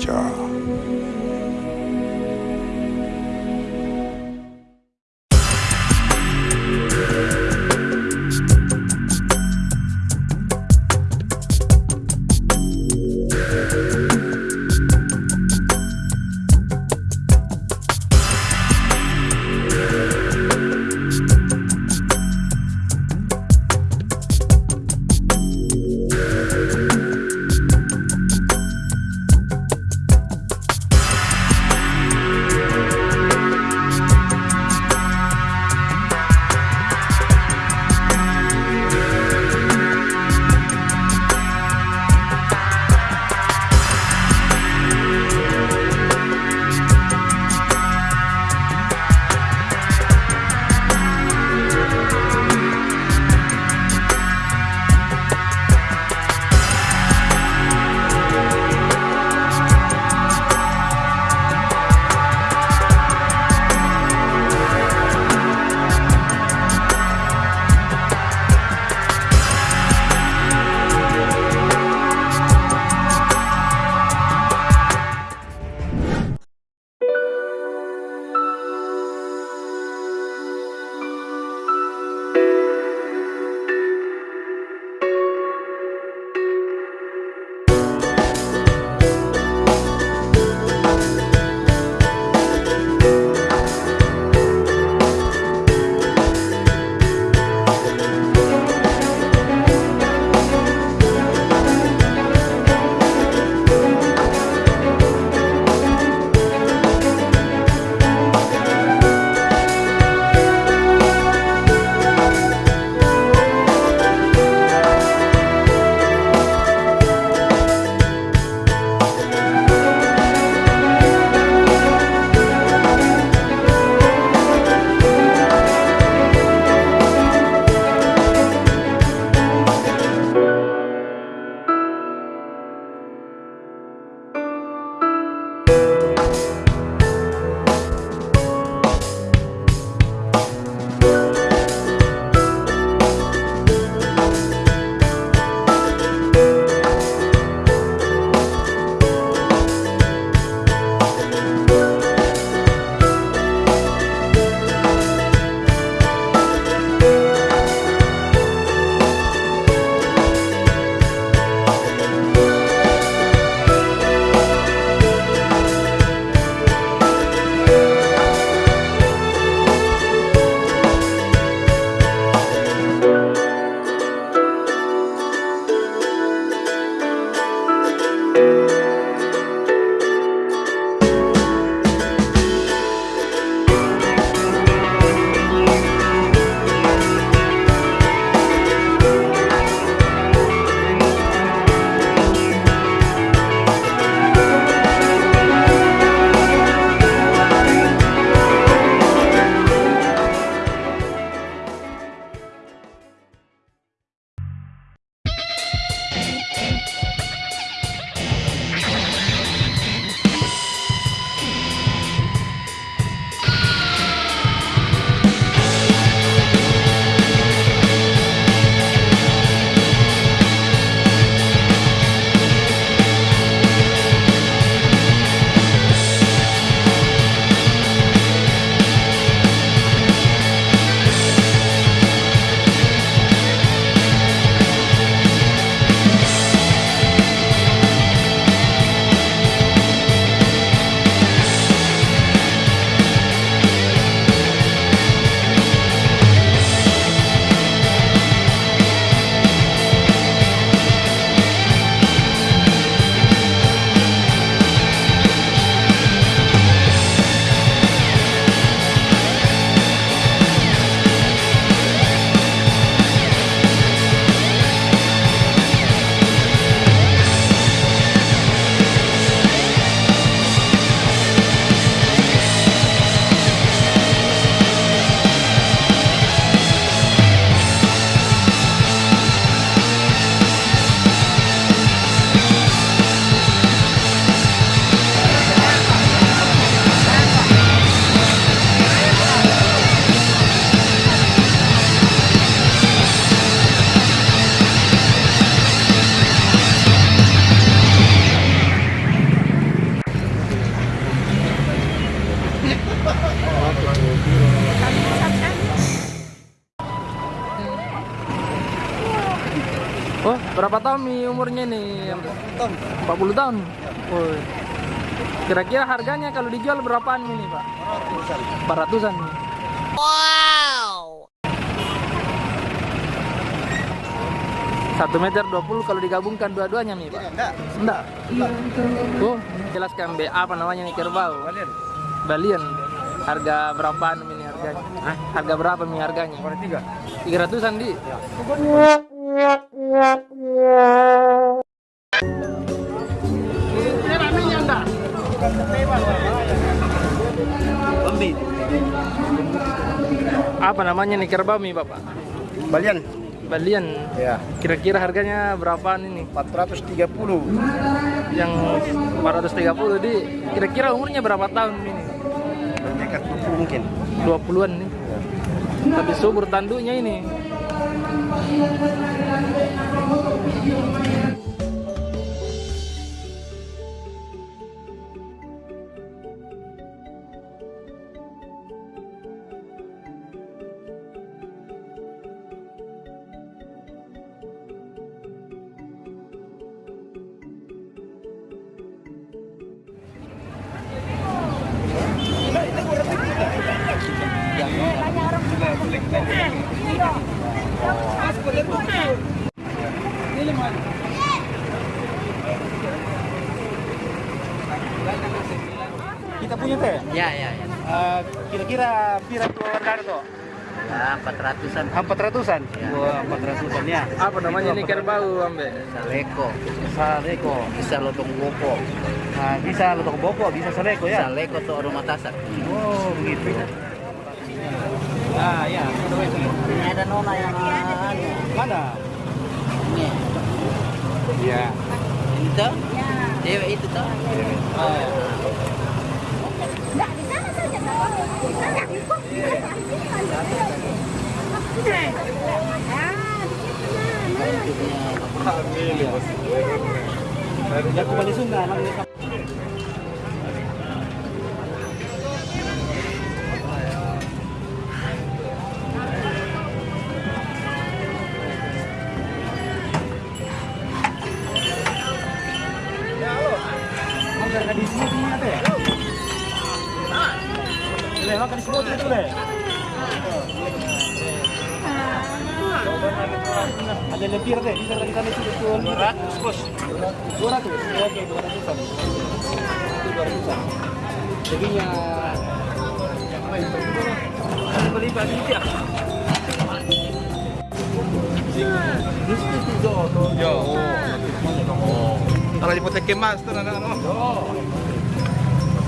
saja. Oh, berapa tahun nih umurnya nih? 40 tahun. Oh. Kira-kira harganya kalau dijual berapaan ini, Pak? 400-an. Wow. 1 meter 20 kalau digabungkan dua-duanya nih, Pak? Enggak. Enggak. Oh, jelaskan B apa namanya nih kerbau? Kalian. Balian. Harga berapaan ini harganya? Hah? Harga berapa nih harganya? Ada tiga. 300-an di. Bambi. Apa namanya nih kerbau nih, Bapak? Balian. Balian. Ya. Kira-kira harganya berapaan ini? 430. Yang 430 di kira-kira umurnya berapa tahun ini? Dekat 20 mungkin. 20-an nih. Tapi subur tanduknya ini. どうぞ。Kira-kira pira dua warga itu? Ya, 400-an. Empat ratusan. Ya. Wah, empat ratusan ya. Apa namanya nih kerbau, Ambe? Saleko, Saleko. bisa lotong gopo. Nah, bisa lotok bopo, bisa saleko ya. Saleko tuh rumah tasak. Oh, begitu. Ah, ya. Ini ada nona yang anu. Mana? Ini. Iya. Ini tuh? Cewek itu tuh? Oh, ya. Enggak, di sana saja. Di sana. Kok di sana? Di sana. Ah, di situ. Ya, kembali Sunda. namanya. Makan Yo. Oh. Kalau tuh anak anak.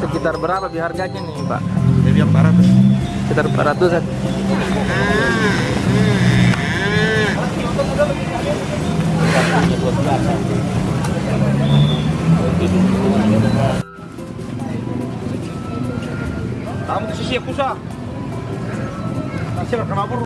Sekitar berapa bi harganya nih, Pak? Jadi yang parah tuh. Sekitar 400-an. Kamu ke sisi aku sah. Kenapa?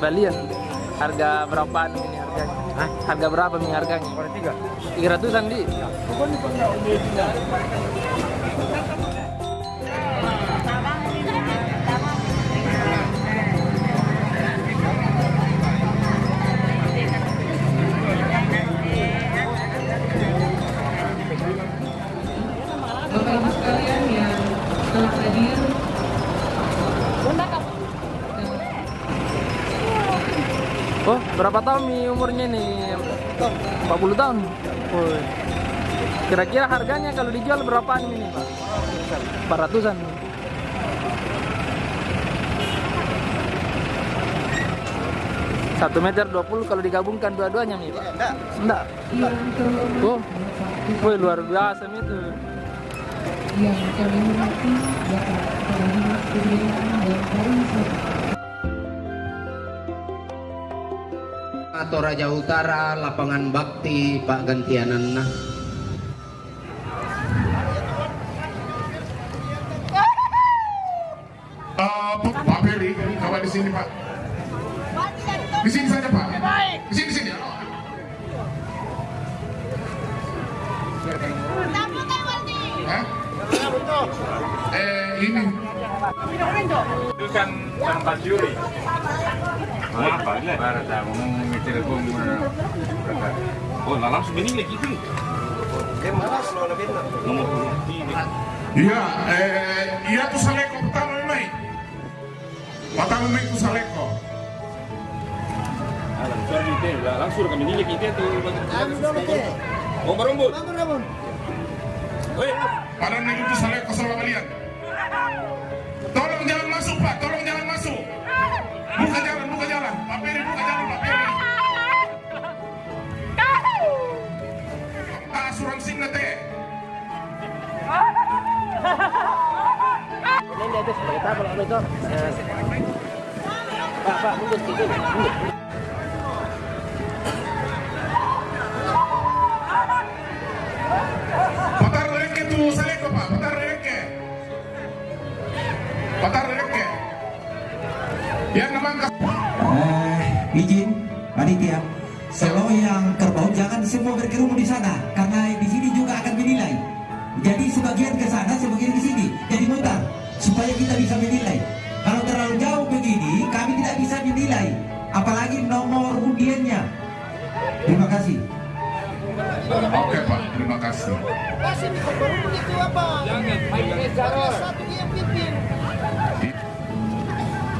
Balian. Harga berapaan ini harganya? Hah? Harga berapa nih harganya? Ada tiga. 300-an di. Berapa tahun nih umurnya nih? 40 tahun. Oh. Kira-kira harganya kalau dijual berapaan ini, Pak? 400-an. Satu meter 20 kalau digabungkan dua-duanya nih, Pak? Enggak. Enggak. terhormat Oh, wih luar biasa nih tuh. yang kami hormati Bapak Kepala Dinas Pemerintahan dan Pariwisata. Atau Raja Utara lapangan bakti Pak Gantianana Eh, Pak Ferry, coba di sini Pak. Di sini saja Pak. Di sini di sini. Hah? Eh ini Itu kan tempat juri. Apa tahu ngomong. Oh, ini lagi. Nomor ini. Iya, eh iya tuh saleko pertama memang tuh saleko. Teh, langsung kami nilai kita tuh. Oh, saleko sama kalian. Tolong jangan masuk Pak, tolong jangan masuk. Buka jalan, buka jalan. Pak Ferry, buka jalan Pak Ferry. Pak asuransi teh. Patar kasih.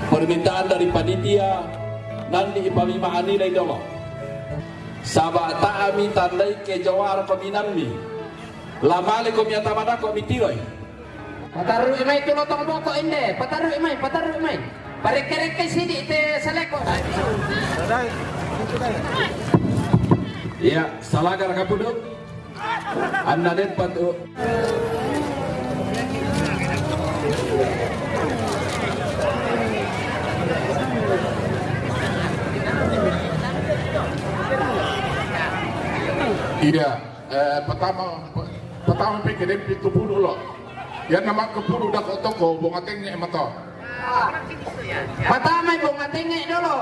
permintaan dari panitia nanti ipamima nilai dolo sabah taami tandai ke jawar paminammi lamale ko miata mana ko mitiroi Pataruh imay tulotong mo ko inde. Pataruh imay, pataruh imay. Parek-kerek te saleko. ya salagar kapuduk anda den patu Iya, eh, pertama pertama pikir dia pintu puluh loh. Ya nama ke puluh dah kau toko, bunga tengnya emat toh. Patamay bunga tinggi dulu.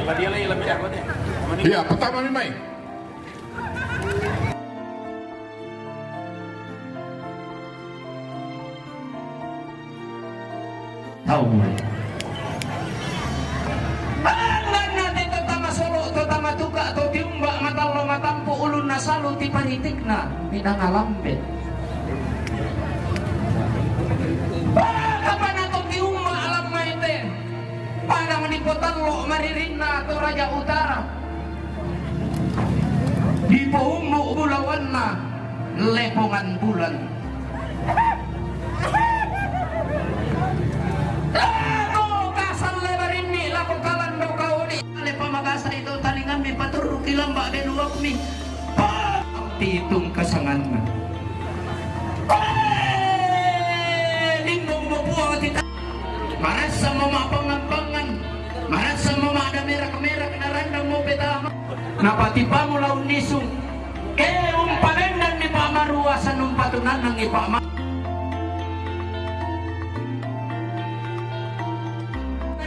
Apa dia lagi lebih apa nih? Iya, pertama memang. Tahu mulai. Banggan natin tatama solo, tatama tuka, to tiumba, matalo, matampo, ulun na salo, ti paritik na, minangalambit. Baka pa na to tiumba, alam mo ite. Para manipotan lo, maririn na to Raja Utara. Di puhumo, bulawan na, lepongan bulan. Ako kasal lebarin ni Maras sa mga pangampangan Maras sa mga kamera-kamera Narandang mo betama Napatipa mo laun nisong Eh, ni sa nung patunan ng ipama.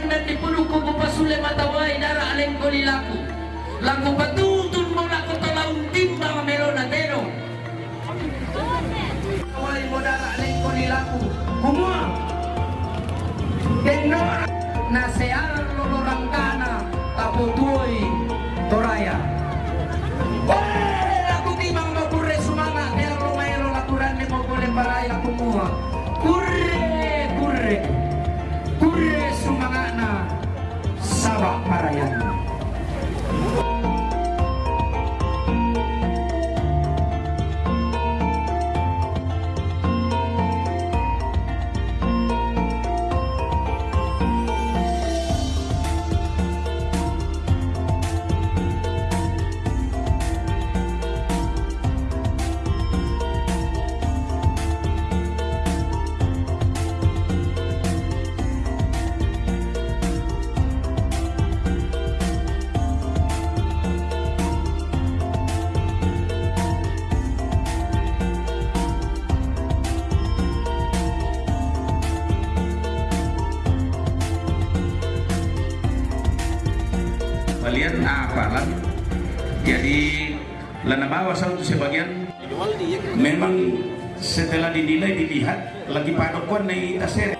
Dan di puluku bupasule matawai dara aleng ko lilaku laku. Patutun mo laku talaung timba melona teno Tawai mo dara aleng ko lilaku kumua Denora na sear lolorangkana taputuoy toraya apalan jadi lana bawa satu sebagian memang setelah dinilai dilihat lagi padokuan nih tasir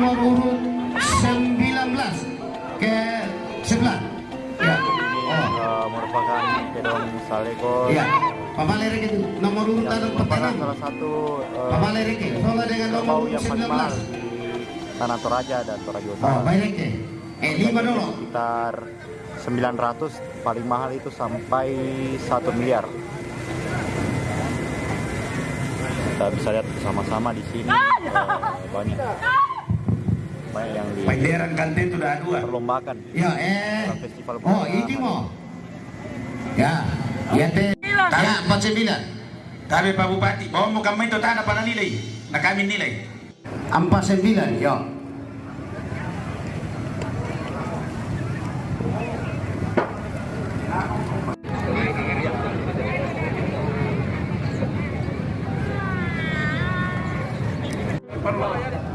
nomor urut 19 ke sebelah. Ya. Oh merupakan Kedon Saleko. Ya. Pamalerek itu nomor urut tanah pertama salah satu eh, Pamalerek soalnya dengan nomor urut yang paling mahal 19 di Tanah Toraja dan Toraja oh Utara. baik deh eh lima dulu. Sekitar 900 paling mahal itu sampai 1 miliar. Kita bisa lihat bersama-sama di sini eh, banyak main yang di Panderan Kante itu udah dua. perlombaan ya eh. Festival oh ini mau. Ya ya teh. Empat ya, sembilan. Tapi Pak Bupati. Bahwa mau kami itu tak ada pada nilai. Nah kami nilai. 49 ya. Perlu.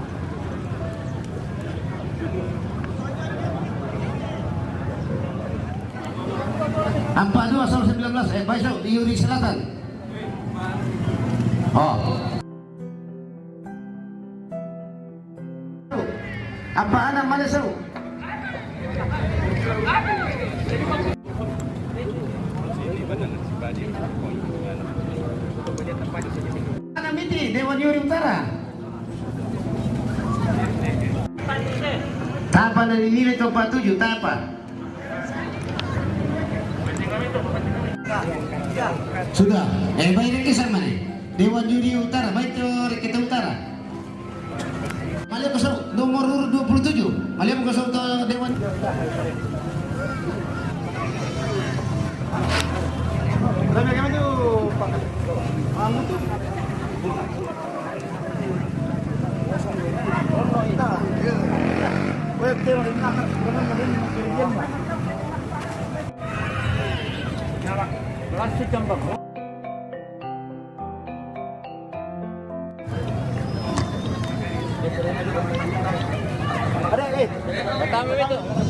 42 sama 19 eh Baisau di Yuri Selatan. Oh. Apa anak mana seru anak miti Dewan Yuri Utara? Tapa dari nilai 47 Tapa Sudah. Eh baik ke sama nih. Dewan Juri Utara, baik kita Utara. Malia kosong nomor urut 27. Malia kosong ke Dewan. Tuh Plastik tambah. Ada, eh. Pertama itu.